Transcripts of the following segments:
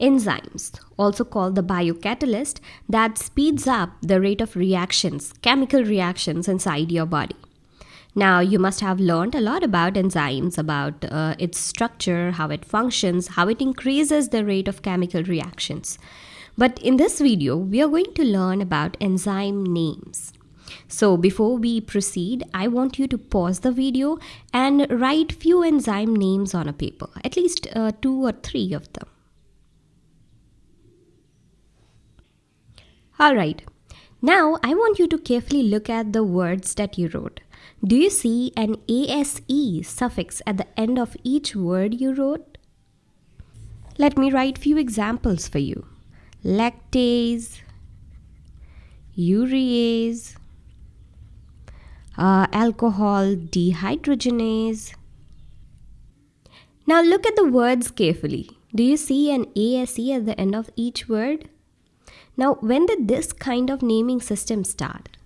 enzymes, also called the biocatalyst, that speeds up the rate of reactions, chemical reactions inside your body. Now, you must have learned a lot about enzymes, about uh, its structure, how it functions, how it increases the rate of chemical reactions. But in this video, we are going to learn about enzyme names. So before we proceed, I want you to pause the video and write few enzyme names on a paper, at least uh, two or three of them. Alright, now I want you to carefully look at the words that you wrote. Do you see an ASE suffix at the end of each word you wrote? Let me write few examples for you. Lactase, urease, uh, alcohol dehydrogenase. Now look at the words carefully. Do you see an ASE at the end of each word? Now, when did this kind of naming system start?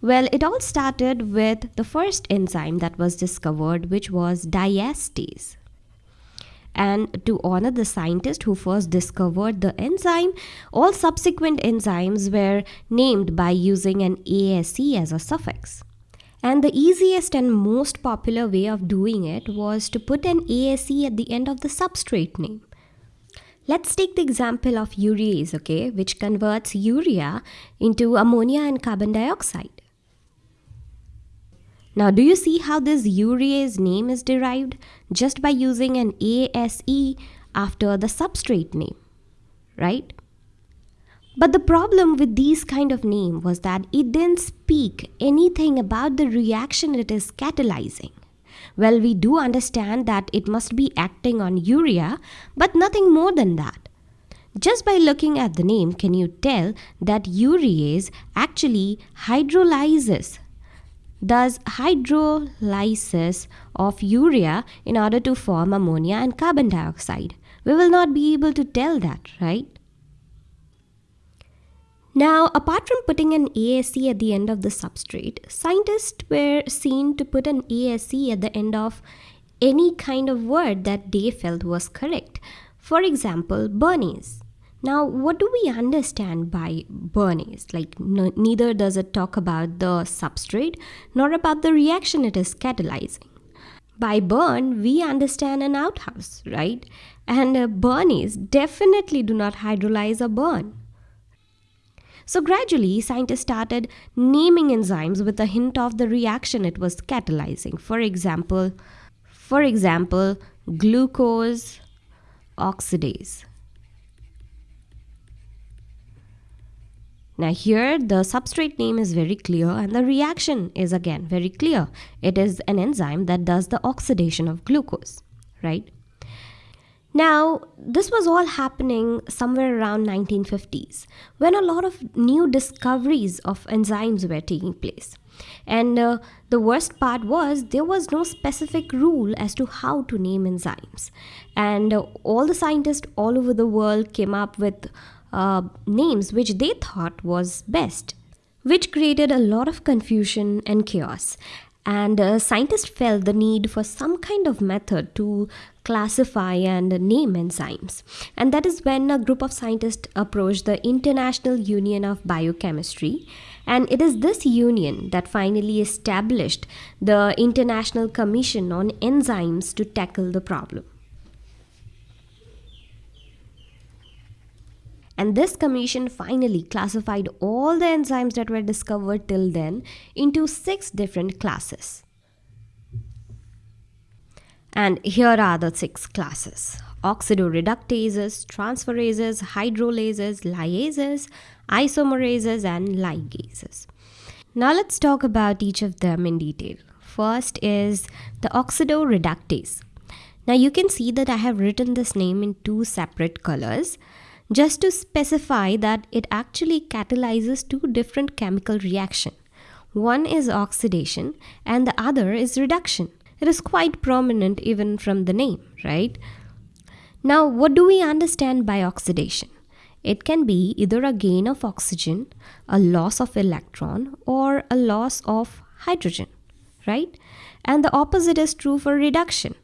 Well, it all started with the first enzyme that was discovered, which was diastase. And to honor the scientist who first discovered the enzyme, all subsequent enzymes were named by using an ASE as a suffix. And the easiest and most popular way of doing it was to put an ASE at the end of the substrate name. Let's take the example of urease, okay, which converts urea into ammonia and carbon dioxide. Now, do you see how this urease name is derived? Just by using an ASE after the substrate name, right? But the problem with these kind of name was that it didn't speak anything about the reaction it is catalyzing. Well, we do understand that it must be acting on urea, but nothing more than that. Just by looking at the name, can you tell that urease actually hydrolyzes does hydrolysis of urea in order to form ammonia and carbon dioxide. We will not be able to tell that, right? Now, apart from putting an ASE at the end of the substrate, scientists were seen to put an ASE at the end of any kind of word that they felt was correct. For example, barnase. Now, what do we understand by barnase? Like, neither does it talk about the substrate nor about the reaction it is catalyzing. By burn, we understand an outhouse, right? And uh, definitely do not hydrolyze a burn. So gradually, scientists started naming enzymes with a hint of the reaction it was catalyzing. For example, for example, glucose oxidase. Now here the substrate name is very clear and the reaction is again very clear. It is an enzyme that does the oxidation of glucose, right? Now, this was all happening somewhere around 1950s when a lot of new discoveries of enzymes were taking place. And uh, the worst part was there was no specific rule as to how to name enzymes. And uh, all the scientists all over the world came up with uh, names which they thought was best, which created a lot of confusion and chaos and uh, scientists felt the need for some kind of method to classify and name enzymes. And that is when a group of scientists approached the International Union of Biochemistry. And it is this union that finally established the International Commission on Enzymes to tackle the problem. And this commission finally classified all the enzymes that were discovered till then into six different classes. And here are the six classes oxidoreductases, transferases, hydrolases, lyases, isomerases, and ligases. Now let's talk about each of them in detail. First is the oxidoreductase. Now you can see that I have written this name in two separate colors just to specify that it actually catalyzes two different chemical reaction. One is oxidation and the other is reduction. It is quite prominent even from the name, right? Now, what do we understand by oxidation? It can be either a gain of oxygen, a loss of electron, or a loss of hydrogen, right? And the opposite is true for reduction.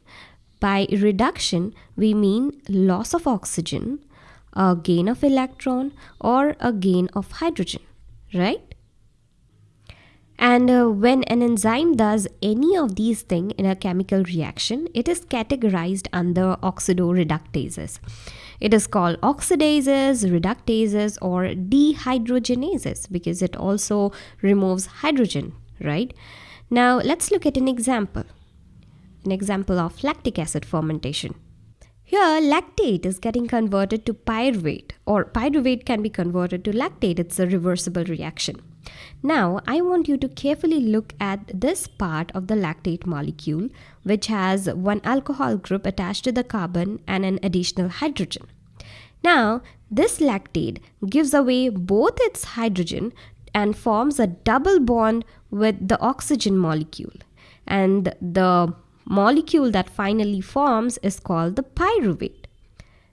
By reduction, we mean loss of oxygen, a gain of electron or a gain of hydrogen, right? And uh, when an enzyme does any of these things in a chemical reaction, it is categorized under oxidoreductases. It is called oxidases, reductases, or dehydrogenases because it also removes hydrogen, right? Now let's look at an example. An example of lactic acid fermentation. Here, lactate is getting converted to pyruvate, or pyruvate can be converted to lactate. It's a reversible reaction. Now, I want you to carefully look at this part of the lactate molecule, which has one alcohol group attached to the carbon and an additional hydrogen. Now, this lactate gives away both its hydrogen and forms a double bond with the oxygen molecule. And the molecule that finally forms is called the pyruvate.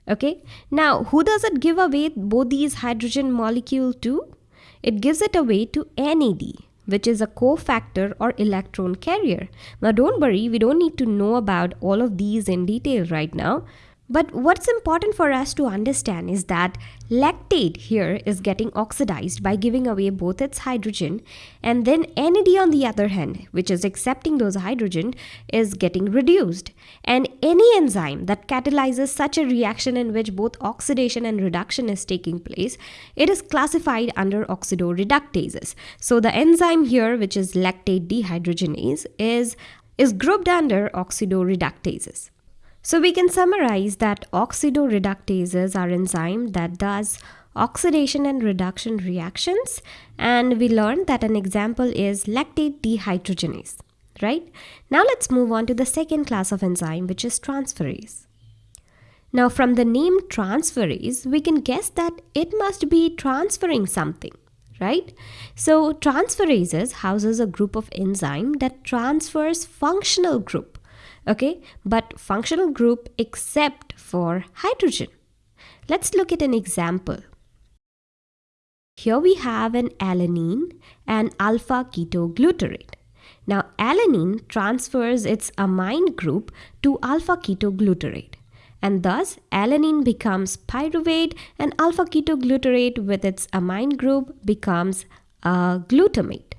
Okay, now who does it give away both these hydrogen molecule to? It gives it away to NAD, which is a cofactor or electron carrier. Now don't worry, we don't need to know about all of these in detail right now. But what's important for us to understand is that lactate here is getting oxidized by giving away both its hydrogen and then NAD on the other hand, which is accepting those hydrogen, is getting reduced. And any enzyme that catalyzes such a reaction in which both oxidation and reduction is taking place, it is classified under oxidoreductases. So the enzyme here, which is lactate dehydrogenase, is, is grouped under oxidoreductases. So we can summarize that oxidoreductases are enzyme that does oxidation and reduction reactions and we learned that an example is lactate dehydrogenase, right? Now let's move on to the second class of enzyme which is transferase. Now from the name transferase, we can guess that it must be transferring something, right? So transferases houses a group of enzyme that transfers functional group okay? But functional group except for hydrogen. Let's look at an example. Here we have an alanine and alpha ketoglutarate. Now alanine transfers its amine group to alpha ketoglutarate. And thus alanine becomes pyruvate and alpha ketoglutarate with its amine group becomes a glutamate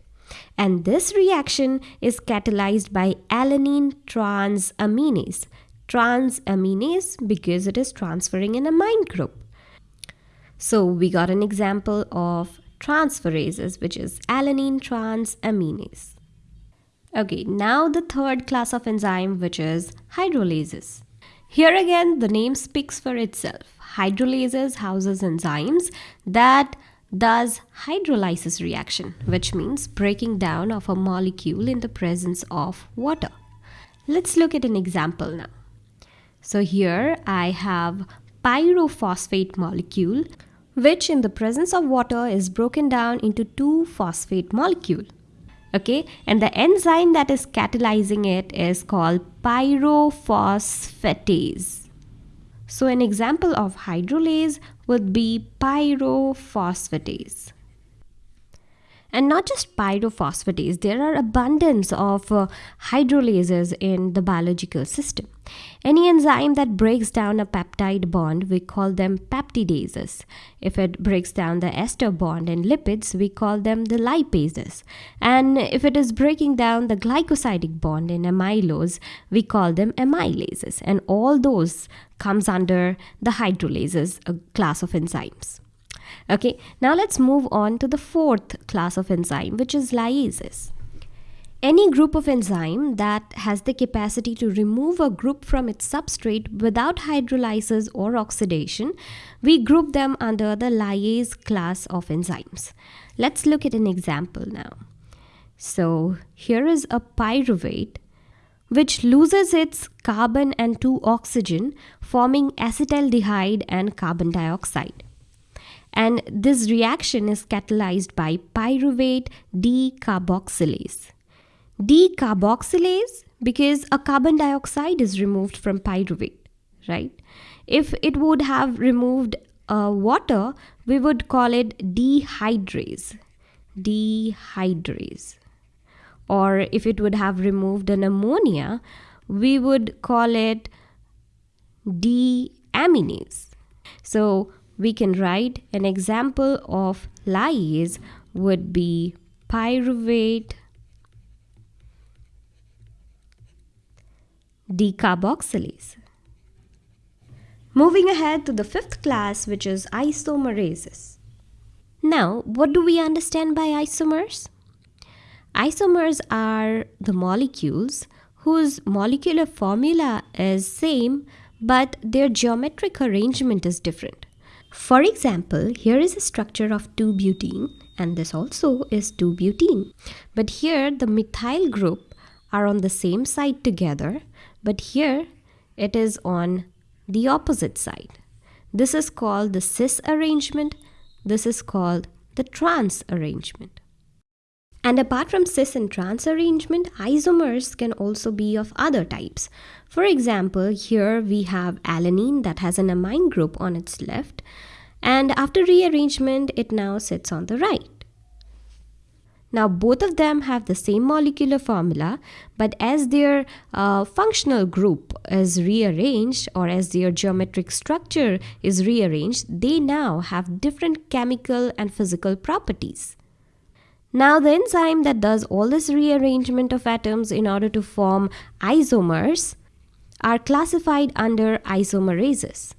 and this reaction is catalyzed by alanine transaminase. Transaminase because it is transferring an amine group. So we got an example of transferases which is alanine transaminase. Okay, now the third class of enzyme which is hydrolases. Here again the name speaks for itself. Hydrolases houses enzymes that does hydrolysis reaction, which means breaking down of a molecule in the presence of water. Let's look at an example now. So here I have pyrophosphate molecule which in the presence of water is broken down into two phosphate molecule. Okay, and the enzyme that is catalyzing it is called pyrophosphatase. So an example of hydrolase would be pyrophosphatase. And not just pyrophosphatase, there are abundance of uh, hydrolases in the biological system. Any enzyme that breaks down a peptide bond, we call them peptidases. If it breaks down the ester bond in lipids, we call them the lipases. And if it is breaking down the glycosidic bond in amylose, we call them amylases. And all those comes under the hydrolases, a class of enzymes. Okay, now let's move on to the fourth class of enzyme, which is lyases. Any group of enzyme that has the capacity to remove a group from its substrate without hydrolysis or oxidation, we group them under the lyase class of enzymes. Let's look at an example now. So here is a pyruvate which loses its carbon and 2 oxygen forming acetaldehyde and carbon dioxide and this reaction is catalyzed by pyruvate decarboxylase. Decarboxylase because a carbon dioxide is removed from pyruvate, right? If it would have removed uh, water, we would call it dehydrase. Dehydrase. Or if it would have removed an ammonia, we would call it deaminase. So we can write an example of lyase would be pyruvate decarboxylase. Moving ahead to the fifth class, which is isomerases. Now, what do we understand by isomers? Isomers are the molecules whose molecular formula is same but their geometric arrangement is different. For example, here is a structure of 2-butene and this also is 2-butene. But here the methyl group are on the same side together but here it is on the opposite side. This is called the cis arrangement. This is called the trans arrangement. And apart from cis and trans arrangement, isomers can also be of other types. For example, here we have alanine that has an amine group on its left and after rearrangement, it now sits on the right. Now both of them have the same molecular formula but as their uh, functional group is rearranged or as their geometric structure is rearranged, they now have different chemical and physical properties. Now the enzyme that does all this rearrangement of atoms in order to form isomers are classified under isomerases.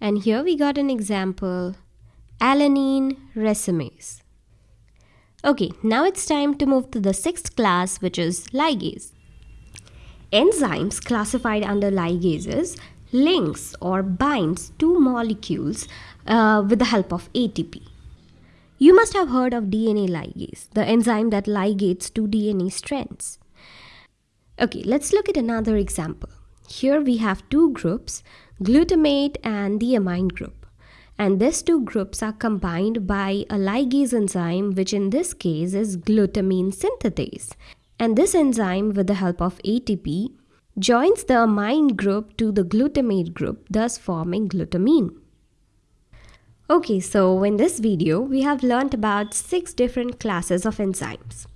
And here we got an example, alanine racemase. Okay, now it's time to move to the sixth class which is ligase. Enzymes classified under ligases links or binds two molecules uh, with the help of ATP. You must have heard of DNA ligase, the enzyme that ligates two DNA strands. Okay, let's look at another example. Here we have two groups, glutamate and the amine group. And these two groups are combined by a ligase enzyme, which in this case is glutamine synthetase. And this enzyme, with the help of ATP, joins the amine group to the glutamate group, thus forming glutamine. Okay, so in this video, we have learnt about six different classes of enzymes.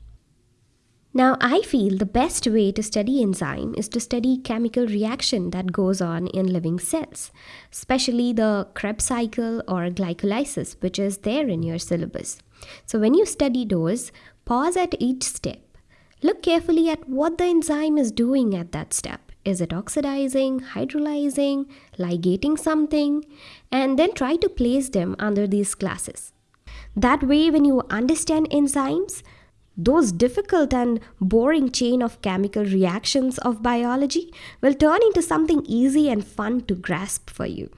Now, I feel the best way to study enzyme is to study chemical reaction that goes on in living cells, especially the Krebs cycle or glycolysis, which is there in your syllabus. So when you study those, pause at each step. Look carefully at what the enzyme is doing at that step. Is it oxidizing, hydrolyzing, ligating something? And then try to place them under these classes. That way, when you understand enzymes, those difficult and boring chain of chemical reactions of biology will turn into something easy and fun to grasp for you.